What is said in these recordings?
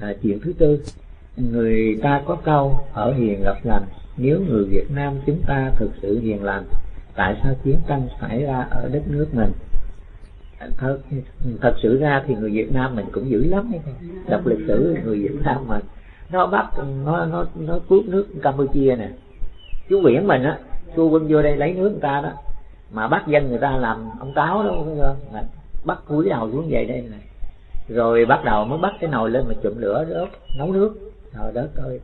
à, chuyện thứ tư. Người ta có câu ở hiền gặp lành nếu người Việt Nam chúng ta thực sự hiền lành tại sao chiến tranh xảy ra ở đất nước mình? Thật, thật sự ra thì người Việt Nam mình cũng dữ lắm đọc lịch sử người Việt Nam mình nó bắt nó nó nó cướp nước Campuchia nè. Chú biển mình á xua quân vô đây lấy nước người ta đó mà bắt dân người ta làm ông táo đó mà bắt cúi đầu xuống về đây này rồi bắt đầu mới bắt cái nồi lên mà chụm lửa, đốt, nấu nước. Trời đất ơi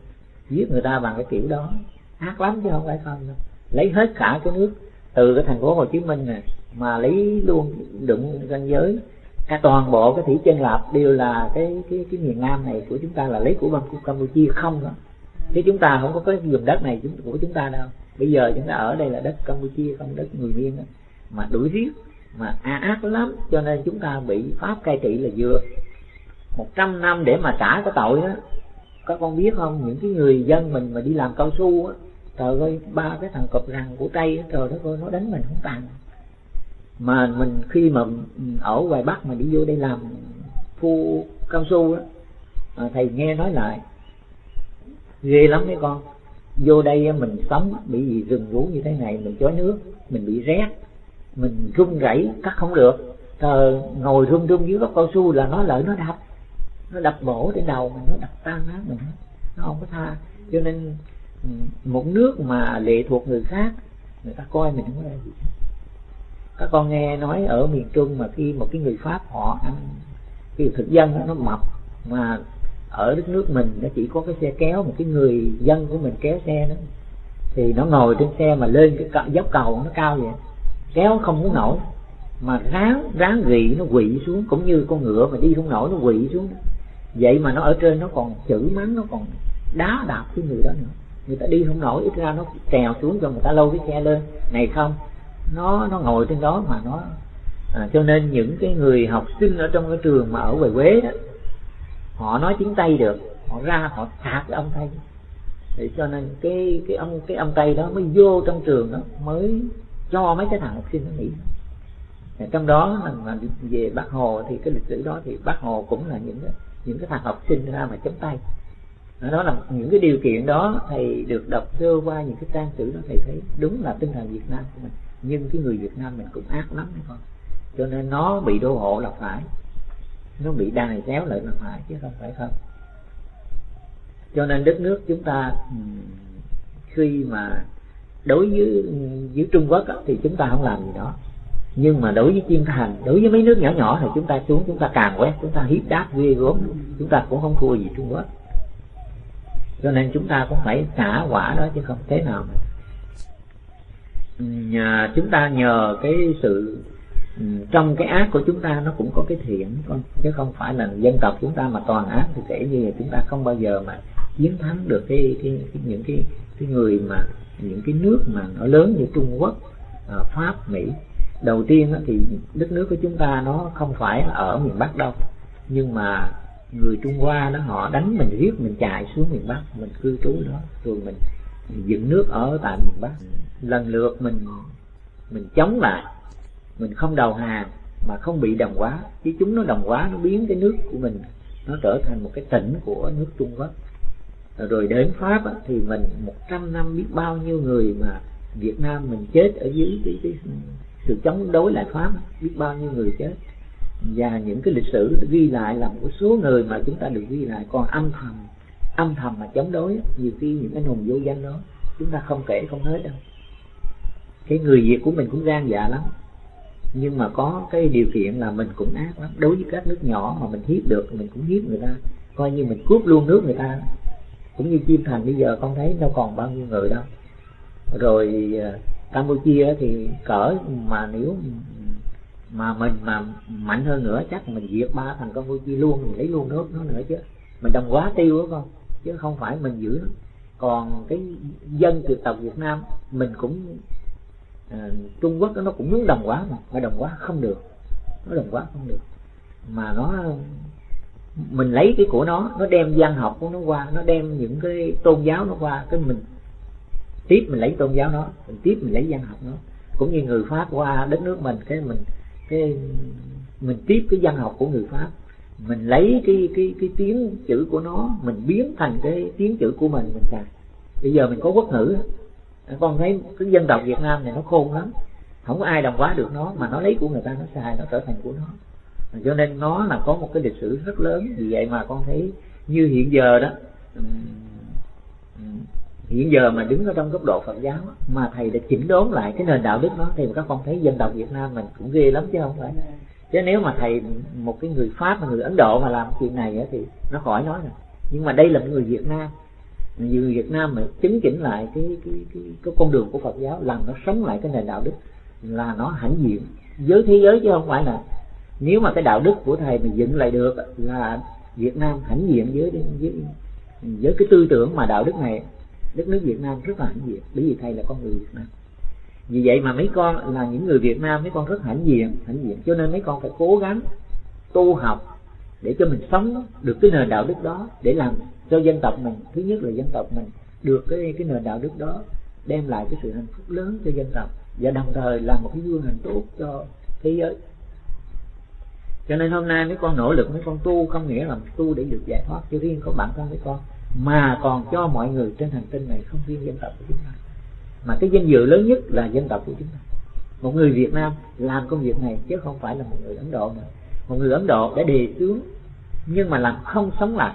giết người ta bằng cái kiểu đó. Ác lắm chứ không phải không đâu. Lấy hết cả cái nước từ cái thành phố Hồ Chí Minh này, mà lấy luôn đụng ranh giới. Cả toàn bộ cái thủy chân lạp đều là cái cái cái miền Nam này của chúng ta, là lấy của bang của Campuchia không đó. Chứ chúng ta không có cái vùng đất này của chúng ta đâu. Bây giờ chúng ta ở đây là đất Campuchia, không đất người Miên đó. mà đuổi riết mà ác lắm cho nên chúng ta bị pháp cai trị là vừa. Một trăm năm để mà trả cái tội đó các con biết không? Những cái người dân mình mà đi làm cao su á trời ơi ba cái thằng cọp răng của tây á trời đất ơi nó đánh mình không tàn. Mà mình khi mà ở ngoài bắc mà đi vô đây làm phu cao su á à, thầy nghe nói lại ghê lắm mấy con. Vô đây mình sống bị gì rừng rú như thế này mình chói nước mình bị rét mình run rẩy cắt không được. Thờ ngồi run run dưới gốc cao su là nó lợi nó đập. Nó đập bổ trên đầu mình nó đập tan nát mình. Nó không có tha. Cho nên ừ, một nước mà lệ thuộc người khác người ta coi mình không có gì các con nghe nói ở miền trung mà khi một cái người pháp họ ăn cái thực dân đó, nó mập mà ở đất nước mình nó chỉ có cái xe kéo một cái người dân của mình kéo xe đó. Thì nó ngồi trên xe mà lên cái dốc cầu nó cao vậy kéo không muốn nổi. Mà ráng ráng gị nó quỵ xuống cũng như con ngựa mà đi không nổi nó quỵ xuống. Vậy mà nó ở trên nó còn chửi mắng nó còn đá đạp cái người đó nữa. Người ta đi không nổi ít ra nó trèo xuống cho người ta lâu cái xe lên. Này không nó nó ngồi trên đó mà nó à, cho nên những cái người học sinh ở trong cái trường mà ở ngoài quế đó họ nói tiếng tây được họ ra họ thạc cái ông tây. Để cho nên cái cái ông cái ông tây đó mới vô trong trường đó mới cho mấy cái thằng học sinh nó nghỉ. Trong đó mà về bác hồ thì cái lịch sử đó thì bác hồ cũng là những cái những cái thằng học sinh ra mà chấm tay. Đó là những cái điều kiện đó thầy được đọc sơ qua những cái trang sử đó, thầy thấy đúng là tinh thần Việt Nam của mình. Nhưng cái người Việt Nam mình cũng ác lắm đấy con cho nên nó bị đô hộ là phải. Nó bị đài xéo lại là phải, chứ không phải không. Cho nên đất nước chúng ta khi mà đối với với Trung Quốc đó, thì chúng ta không làm gì đó nhưng mà đối với thiên thành đối với mấy nước nhỏ nhỏ thì chúng ta xuống chúng ta càng quét chúng ta hiếp đáp ghê gốm chúng ta cũng không thua gì Trung Quốc cho nên chúng ta cũng phải trả quả đó chứ không thế nào mà nhà chúng ta nhờ cái sự trong cái ác của chúng ta nó cũng có cái thiện con chứ không phải là dân tộc chúng ta mà toàn ác thì kể như chúng ta không bao giờ mà chiến thắng được cái, cái, cái những cái cái người mà những cái nước mà nó lớn như Trung Quốc, à, Pháp, Mỹ. Đầu tiên thì đất nước của chúng ta nó không phải ở miền Bắc đâu. Nhưng mà người Trung Hoa đó họ đánh mình riết mình chạy xuống miền Bắc mình cư trú đó. Rồi mình, dựng nước ở tại miền Bắc. Lần lượt mình mình chống lại. Mình không đầu hàng mà không bị đồng hóa. Chứ chúng nó đồng hóa nó biến cái nước của mình nó trở thành một cái tỉnh của nước Trung Quốc rồi đến Pháp á, thì mình một trăm năm biết bao nhiêu người mà Việt Nam mình chết ở dưới cái, cái sự chống đối lại Pháp biết bao nhiêu người chết. Và những cái lịch sử ghi lại là một số người mà chúng ta được ghi lại còn âm thầm âm thầm mà chống đối nhiều khi những cái hùng vô danh đó chúng ta không kể không hết đâu. Cái người Việt của mình cũng gan dạ lắm nhưng mà có cái điều kiện là mình cũng ác lắm. Đối với các nước nhỏ mà mình hiếp được mình cũng hiếp người ta coi như mình cướp luôn nước người ta cũng như chim thành bây giờ con thấy đâu còn bao nhiêu người đâu. Rồi à, Campuchia thì cỡ mà nếu mà mình mà mạnh hơn nữa chắc mình diệt ba thằng Campuchia luôn mình lấy luôn nước nó nữa chứ. Mình đồng quá tiêu đó con chứ không phải mình giữ nó. Còn cái dân từ tộc Việt Nam mình cũng à, Trung Quốc nó cũng muốn đồng quá mà mà đồng quá không được. Nó đồng quá không được. Mà nó mình lấy cái của nó nó đem văn học của nó qua, nó đem những cái tôn giáo nó qua, cái mình tiếp mình lấy tôn giáo nó, mình tiếp mình lấy văn học nó. Cũng như người pháp qua đất nước mình, cái mình cái mình tiếp cái văn học của người pháp. Mình lấy cái cái cái tiếng chữ của nó, mình biến thành cái tiếng chữ của mình mình xài bây giờ mình có quốc ngữ. Con thấy cái dân tộc Việt Nam này nó khôn lắm. Không có ai đồng hóa được nó, mà nó lấy của người ta, nó xài, nó trở thành của nó cho nên nó là có một cái lịch sử rất lớn vì vậy mà con thấy như hiện giờ đó hiện giờ mà đứng ở trong góc độ Phật giáo mà thầy đã chỉnh đốn lại cái nền đạo đức đó thì các con thấy dân tộc Việt Nam mình cũng ghê lắm chứ không phải. Chứ nếu mà thầy một cái người Pháp mà người Ấn Độ mà làm chuyện này thì nó khỏi nói rồi. Nhưng mà đây là một người Việt Nam. Người Việt Nam mà chứng chỉnh lại cái cái cái, cái con đường của Phật giáo làm nó sống lại cái nền đạo đức là nó hãnh diện. Với thế giới chứ không phải là nếu mà cái đạo đức của thầy mình dựng lại được là Việt Nam hãnh diện với với với cái tư tưởng mà đạo đức này, đất nước Việt Nam rất là hãnh diện. Bởi vì thầy là con người Việt Nam. Vì vậy mà mấy con là những người Việt Nam, mấy con rất hãnh diện hãnh diện. Cho nên mấy con phải cố gắng tu học để cho mình sống được cái nền đạo đức đó, để làm cho dân tộc mình. Thứ nhất là dân tộc mình được cái cái nền đạo đức đó, đem lại cái sự hạnh phúc lớn cho dân tộc. Và đồng thời là một cái gương hình tốt cho thế giới cho nên hôm nay mấy con nỗ lực, mấy con tu không nghĩa là tu để được giải thoát cho riêng có bản thân mấy con, mà còn cho mọi người trên hành tinh này không riêng dân tộc của chúng ta. Mà cái danh dự lớn nhất là dân tộc của chúng ta. Một người Việt Nam làm công việc này chứ không phải là một người Ấn Độ nữa. Một người Ấn Độ đã đề xướng, nhưng mà làm không sống lại,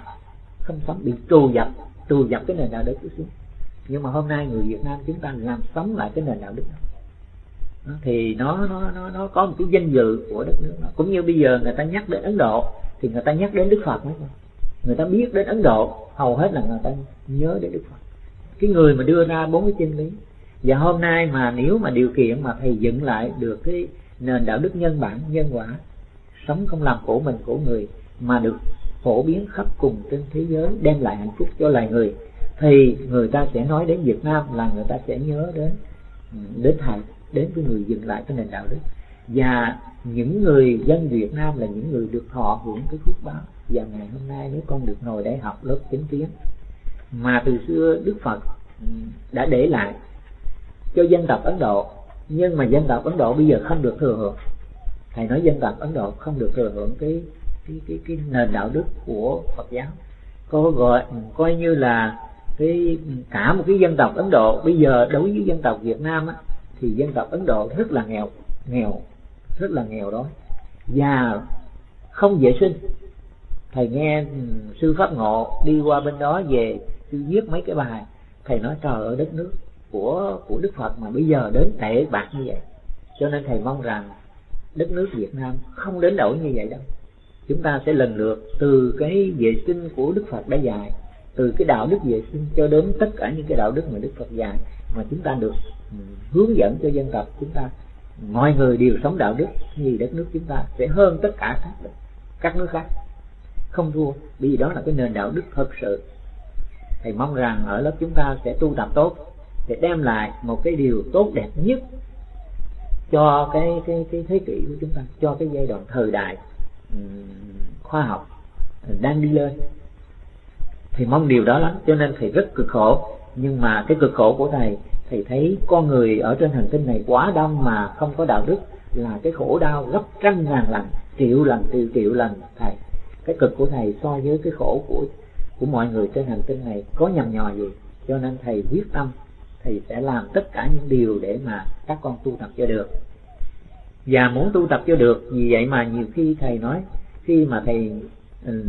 không sống, bị trù dập trù dập cái nền đạo đức của xuống nhưng mà hôm nay người Việt Nam chúng ta làm sống lại cái nền đạo đức đó thì nó nó nó nó có một cái danh dự của đất nước nó cũng như bây giờ người ta nhắc đến Ấn Độ, thì người ta nhắc đến Đức Phật mấy người ta biết đến Ấn Độ, hầu hết là người ta nhớ đến Đức Phật. Cái người mà đưa ra bốn cái chân lý. Và hôm nay mà nếu mà điều kiện mà thầy dựng lại được cái nền đạo đức nhân bản, nhân quả, sống không làm khổ mình, khổ người, mà được phổ biến khắp cùng trên thế giới, đem lại hạnh phúc cho loài người, thì người ta sẽ nói đến Việt Nam là người ta sẽ nhớ đến ừ, đến thầy đến với người dừng lại cái nền đạo đức và những người dân Việt Nam là những người được thọ hưởng cái phước báo. Và ngày hôm nay nếu con được ngồi để học lớp chính kiến mà từ xưa Đức Phật ừ, đã để lại cho dân tộc Ấn Độ. Nhưng mà dân tộc Ấn Độ bây giờ không được thừa hưởng. Thầy nói dân tộc Ấn Độ không được thừa hưởng cái cái cái, cái nền đạo đức của Phật giáo. Có gọi coi như là cái cả một cái dân tộc Ấn Độ bây giờ đối với dân tộc Việt Nam á, thì dân tộc Ấn Độ rất là nghèo nghèo, rất là nghèo đó và không vệ sinh. Thầy nghe ừ, sư pháp ngộ đi qua bên đó về, sư viết mấy cái bài. Thầy nói, trời ơi, đất nước của của Đức Phật mà bây giờ đến tệ bạc như vậy. Cho nên thầy mong rằng đất nước Việt Nam không đến đổi như vậy đâu. Chúng ta sẽ lần lượt từ cái vệ sinh của Đức Phật đã dạy, từ cái đạo đức vệ sinh cho đến tất cả những cái đạo đức mà Đức Phật dạy mà chúng ta được hướng dẫn cho dân tộc, chúng ta, mọi người đều sống đạo đức thì đất nước chúng ta, sẽ hơn tất cả các các nước khác. Không thua vì đó là cái nền đạo đức thật sự. Thầy mong rằng ở lớp chúng ta sẽ tu tập tốt để đem lại một cái điều tốt đẹp nhất cho cái cái cái thế kỷ của chúng ta, cho cái giai đoạn thời đại khoa học đang đi lên. Thì mong điều đó lắm, cho nên thầy rất cực khổ nhưng mà cái cực khổ của thầy thầy thấy con người ở trên hành tinh này quá đông mà không có đạo đức là cái khổ đau gấp trăm ngàn lần triệu lần triệu triệu lần thầy. Cái cực của thầy so với cái khổ của của mọi người trên hành tinh này có nhầm nhò gì? Cho nên thầy quyết tâm thầy sẽ làm tất cả những điều để mà các con tu tập cho được. Và muốn tu tập cho được vì vậy mà nhiều khi thầy nói khi mà thầy um,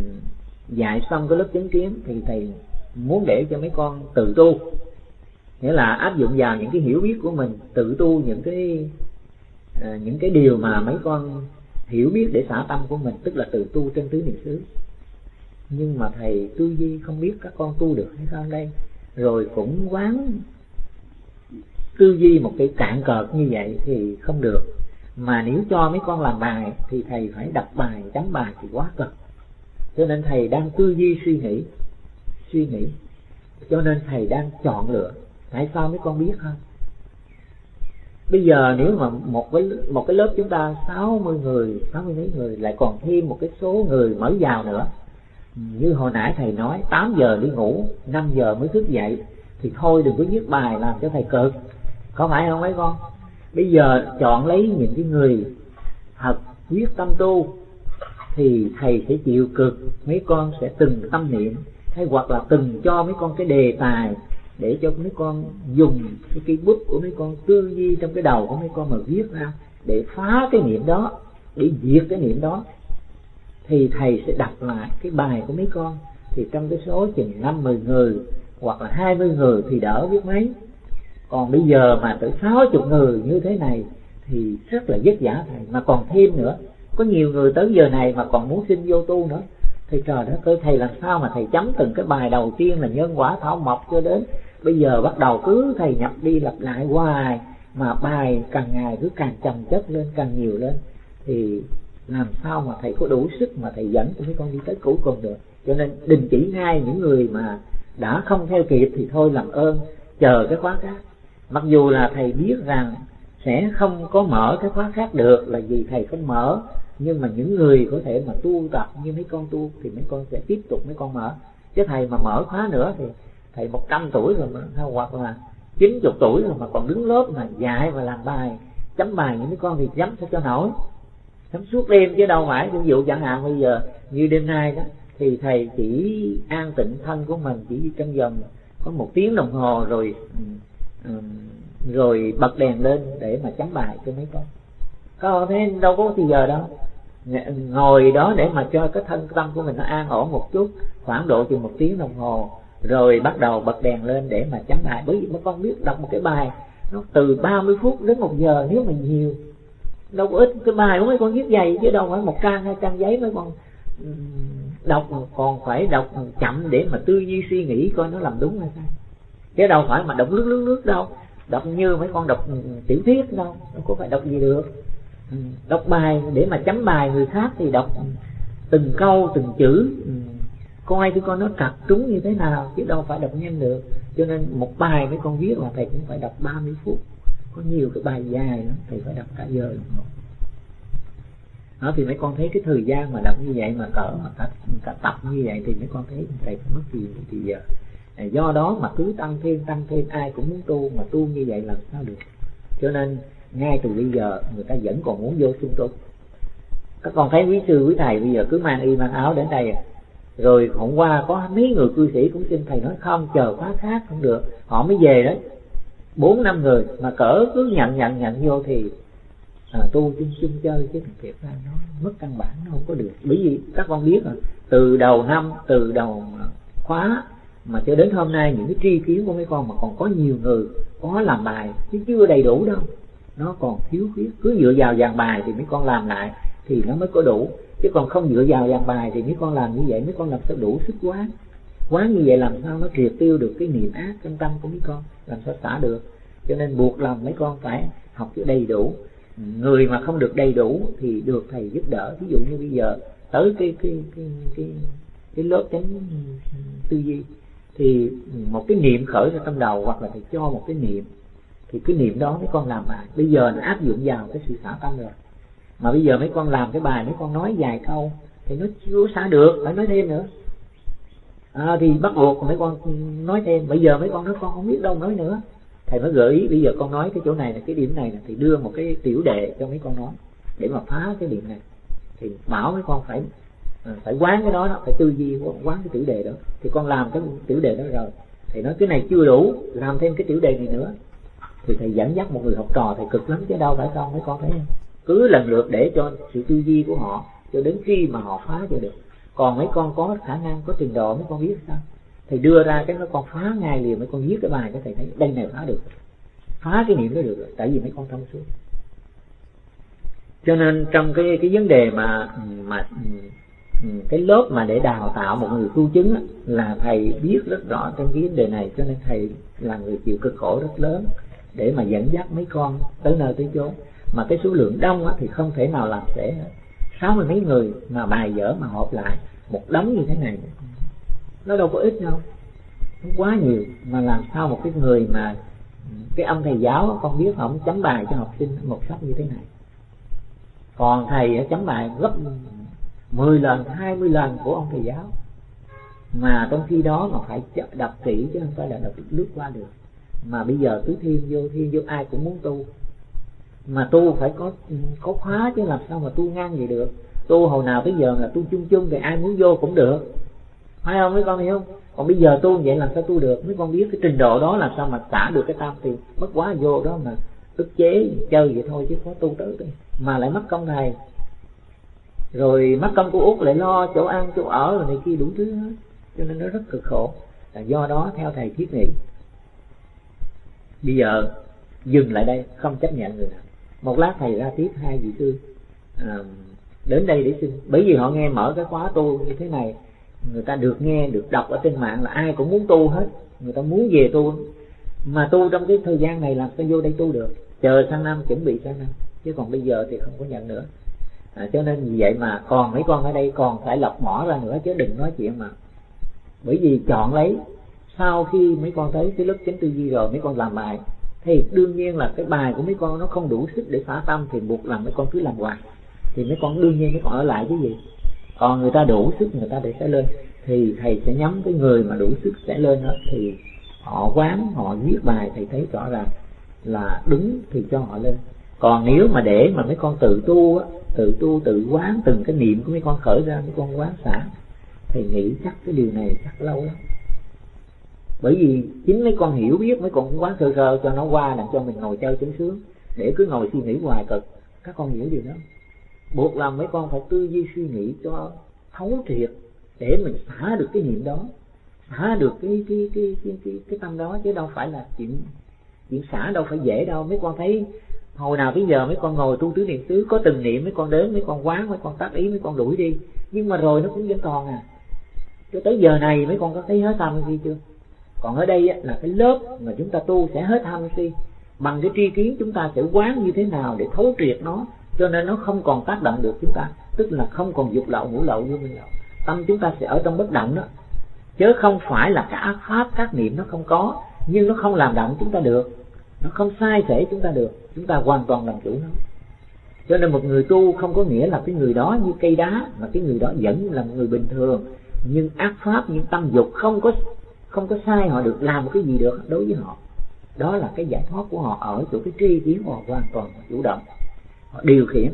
dạy xong cái lớp chứng kiến thì thầy muốn để cho mấy con tự tu. Nghĩa là áp dụng vào những cái hiểu biết của mình tự tu những cái à, những cái điều mà mấy con hiểu biết để xả tâm của mình tức là tự tu trên tứ niệm xứ. Nhưng mà thầy tư duy không biết các con tu được hay sao đây? Rồi cũng quán tư duy một cái cạn cợt như vậy thì không được. Mà nếu cho mấy con làm bài thì thầy phải đọc bài chấm bài thì quá cực. Cho nên thầy đang tư duy suy nghĩ suy nghĩ. Cho nên thầy đang chọn lựa, tại sao mấy con biết không bây giờ nếu mà một cái một cái lớp chúng ta 60 người 60 mấy người, lại còn thêm một cái số người mới vào nữa. Như hồi nãy thầy nói 8 giờ đi ngủ 5 giờ mới thức dậy, thì thôi đừng có viết bài làm cho thầy cực. Có phải không mấy con? Bây giờ chọn lấy những cái người thật quyết tâm tu, thì thầy sẽ chịu cực, mấy con sẽ từng tâm niệm hay hoặc là từng cho mấy con cái đề tài để cho mấy con dùng cái cây bút của mấy con tư duy trong cái đầu của mấy con mà viết ra để phá cái niệm đó, để diệt cái niệm đó, thì thầy sẽ đọc lại cái bài của mấy con. Thì trong cái số chừng năm mười người hoặc là hai mươi người thì đỡ biết mấy. Còn bây giờ mà tới sáu chục người như thế này thì rất là vất vả thầy. Mà còn thêm nữa, có nhiều người tới giờ này mà còn muốn xin vô tu nữa thì trời đất ơi, thầy làm sao mà thầy chấm từng cái bài đầu tiên là nhân quả thảo mộc cho đến bây giờ bắt đầu cứ thầy nhập đi lặp lại hoài, mà bài càng ngày cứ càng trầm chất lên, càng nhiều lên. Thì làm sao mà thầy có đủ sức mà thầy dẫn cho mấy con đi tới cuối cùng được? Cho nên đình chỉ ngay những người mà đã không theo kịp thì thôi làm ơn, chờ cái khóa khác. Mặc dù là thầy biết rằng sẽ không có mở cái khóa khác được là vì thầy không mở nhưng mà những người có thể mà tu tập như mấy con tu thì mấy con sẽ tiếp tục mấy con mở. Chứ thầy mà mở khóa nữa thì thầy một trăm tuổi rồi mà hoặc là chín chục tuổi rồi mà còn đứng lớp mà dạy và làm bài, chấm bài những mấy con thì chấm sao cho nổi. Chấm suốt đêm chứ đâu phải, ví dụ chẳng hạn bây giờ như đêm nay đó, thì thầy chỉ an tịnh thân của mình, chỉ trong vòng có một tiếng đồng hồ rồi ừ, ừ, rồi bật đèn lên để mà chấm bài cho mấy con. Có thế, đâu có thì giờ đâu ngồi đó để mà cho cái thân tâm của mình nó an ổn một chút, khoảng độ chừng một tiếng đồng hồ, rồi bắt đầu bật đèn lên để mà chấm bài. Bởi vì mấy con biết đọc một cái bài, nó từ 30 phút đến một giờ nếu mà nhiều. Đâu có ít cái bài của mấy con viết dày chứ đâu phải một trang, hai trang giấy mấy con đọc. Còn phải đọc chậm để mà tư duy suy nghĩ coi nó làm đúng hay sai chứ đâu phải mà đọc lướt lướt lướt đâu. Đọc như mấy con đọc tiểu thuyết đâu nó có phải đọc gì được đọc bài để mà chấm bài người khác thì đọc từng câu từng chữ. Ừ. Coi cái con nó trật trúng như thế nào chứ đâu phải đọc nhanh được. Cho nên một bài mấy con viết là thầy cũng phải đọc 30 phút. Có nhiều cái bài dài lắm thầy phải đọc cả giờ đồng hồ. Đó thì mấy con thấy cái thời gian mà đọc như vậy mà cỡ mà cả, cả tập như vậy thì mấy con thấy thầy phải mất gì thì giờ. Do đó mà cứ tăng thêm tăng thêm ai cũng muốn tu mà tu như vậy làm sao được? Cho nên ngay từ bây giờ người ta vẫn còn muốn vô trung tu các con thấy quý sư quý thầy bây giờ cứ mang y mang áo đến đây à. rồi hôm qua có mấy người cư sĩ cũng xin thầy nói không chờ khóa khác không được. Họ mới về đấy. Bốn năm người mà cỡ cứ nhận nhận nhận vô thì à, tu chung chung chơi chứ thằng thiệt ra nó mất căn bản nó không có được. Bởi vì các con biết rồi từ đầu năm từ đầu khóa mà cho đến hôm nay những cái tri kiến của mấy con mà còn có nhiều người có làm bài chứ chưa đầy đủ đâu. Nó còn thiếu khuyết. Cứ dựa vào dàn bài thì mấy con làm lại thì nó mới có đủ. Chứ còn không dựa vào dàn bài thì mấy con làm như vậy mấy con làm sao đủ sức quán? Quán như vậy làm sao nó triệt tiêu được cái niệm ác trong tâm của mấy con? Làm sao xả được? Cho nên buộc lòng mấy con phải học cho đầy đủ. Người mà không được đầy đủ thì được thầy giúp đỡ. Ví dụ như bây giờ tới cái cái cái cái, cái lớp tránh tư duy thì một cái niệm khởi ra trong đầu hoặc là thầy cho một cái niệm thì cái niệm đó mấy con làm bài. Bây giờ nó áp dụng vào cái sự xả tâm rồi. Mà bây giờ mấy con làm cái bài mấy con nói vài câu thì nó chưa xả được phải nói thêm nữa. À, thì bắt buộc mấy con nói thêm. Bây giờ mấy con nói con không biết đâu nói nữa. Thầy mới gợi ý bây giờ con nói cái chỗ này là cái điểm này là thì đưa một cái tiểu đề cho mấy con nói để mà phá cái điểm này. Thì bảo mấy con phải à, phải quán cái đó, đó phải tư duy quán cái tiểu đề đó. Thì con làm cái tiểu đề đó rồi. Thì nói cái này chưa đủ làm thêm cái tiểu đề này nữa. Thì thầy dẫn dắt một người học trò thầy cực lắm chứ đâu phải không mấy con thấy không? Cứ lần lượt để cho sự tư duy của họ cho đến khi mà họ phá cho được. Còn mấy con có khả năng có trình độ mấy con biết sao? Thầy đưa ra cái nó con phá ngay liền mấy con viết cái bài cho thầy thấy đây này phá được. Phá cái niệm đó được rồi tại vì mấy con thông suốt. Cho nên trong cái cái vấn đề mà mà Ừ, cái lớp mà để đào tạo một người tu chứng là thầy biết rất rõ trong cái vấn đề này, cho nên thầy là người chịu cực khổ rất lớn để mà dẫn dắt mấy con tới nơi tới chốn. Mà cái số lượng đông thì không thể nào làm dễ sáu mươi mấy người mà bài dở mà họp lại một đống như thế này. Nó đâu có ít đâu, nó quá nhiều. Mà làm sao một cái người mà cái ông thầy giáo con biết không chấm bài cho học sinh một sách như thế này. Còn thầy chấm bài gấp 10 lần 20 lần của ông thầy giáo. Mà trong khi đó mà phải đọc kỹ chứ không phải là đọc lướt qua được. Mà bây giờ cứ thiên vô thiên vô, ai cũng muốn tu. Mà tu phải có có khóa chứ làm sao mà tu ngang vậy được. Tu hồi nào tới giờ là tu chung chung thì ai muốn vô cũng được. Phải không mấy con hiểu không? Còn bây giờ tu vậy làm sao tu được? Mấy con biết cái trình độ đó làm sao mà xả được cái tam thì mất quá vô đó mà ức chế, chơi vậy thôi chứ có tu tới mà lại mất công này rồi mất công của út lại lo chỗ ăn chỗ ở rồi này kia đủ thứ hết. Cho nên nó rất cực khổ. Là do đó theo thầy thiết nghị bây giờ dừng lại đây không chấp nhận người nào. Một lát thầy ra tiếp hai vị sư. À, đến đây để xin. Bởi vì họ nghe mở cái khóa tu như thế này người ta được nghe được đọc ở trên mạng là ai cũng muốn tu hết. Người ta muốn về tu. Mà tu trong cái thời gian này làm sao vô đây tu được. Chờ sang năm chuẩn bị sang năm. Chứ còn bây giờ thì không có nhận nữa à, cho nên vì vậy mà còn mấy con ở đây còn phải lọc mỏ ra nữa chứ đừng nói chuyện mà. Bởi vì chọn lấy sau khi mấy con thấy cái lớp chánh tư duy rồi mấy con làm bài thì đương nhiên là cái bài của mấy con nó không đủ sức để phá tâm thì buộc làm mấy con cứ làm hoài. Thì mấy con đương nhiên mấy con ở lại cái gì. Còn người ta đủ sức người ta để sẽ lên. Thì thầy sẽ nhắm cái người mà đủ sức sẽ lên đó thì họ quán họ viết bài thầy thấy rõ ràng là đúng thì cho họ lên còn nếu mà để mà mấy con tự tu á tự tu tự quán từng cái niệm của mấy con khởi ra mấy con quán xả thì nghĩ chắc cái điều này chắc lâu lắm. Bởi vì chính mấy con hiểu biết mấy con cũng quán sơ sơ cho nó qua làm cho mình ngồi chơi chứng sướng để cứ ngồi suy nghĩ hoài cực các con hiểu điều đó. Buộc làm mấy con phải tư duy suy nghĩ cho thấu triệt để mình xả được cái niệm đó xả được cái cái cái cái cái, cái tâm đó chứ đâu phải là chuyện chuyện xả đâu phải dễ đâu. Mấy con thấy hồi nào bây giờ mấy con ngồi tu tứ niệm xứ có từng niệm mấy con đến, mấy con quán, mấy con tác ý, mấy con đuổi đi. Nhưng mà rồi nó cũng vẫn còn à. Cho tới giờ này mấy con có thấy hết tham si chưa? Còn ở đây là cái lớp mà chúng ta tu sẽ hết tham si. Bằng cái tri kiến chúng ta sẽ quán như thế nào để thấu triệt nó. Cho nên nó không còn tác động được chúng ta. Tức là không còn dục lậu ngũ lậu vô minh lậu. Tâm chúng ta sẽ ở trong bất động đó. Chứ không phải là các ác pháp, các niệm nó không có. Nhưng nó không làm động chúng ta được. Nó không sai thể chúng ta được chúng ta hoàn toàn làm chủ nó. Cho nên một người tu không có nghĩa là cái người đó như cây đá, mà cái người đó vẫn là một người bình thường. Nhưng ác pháp những tâm dục không có không có sai họ được làm một cái gì được đối với họ. Đó là cái giải thoát của họ ở chỗ cái tri kiến họ hoàn toàn chủ động. Họ điều khiển.